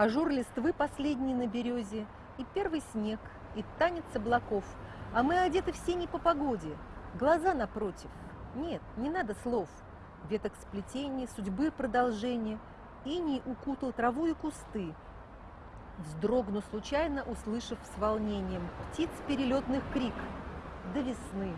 Ажур листвы последний на березе, И первый снег, и танец облаков. А мы одеты все не по погоде, глаза напротив. Нет, не надо слов. Веток сплетения, судьбы продолжение. Иней укутал траву и кусты. Вздрогну случайно, услышав с волнением Птиц перелетных крик до весны.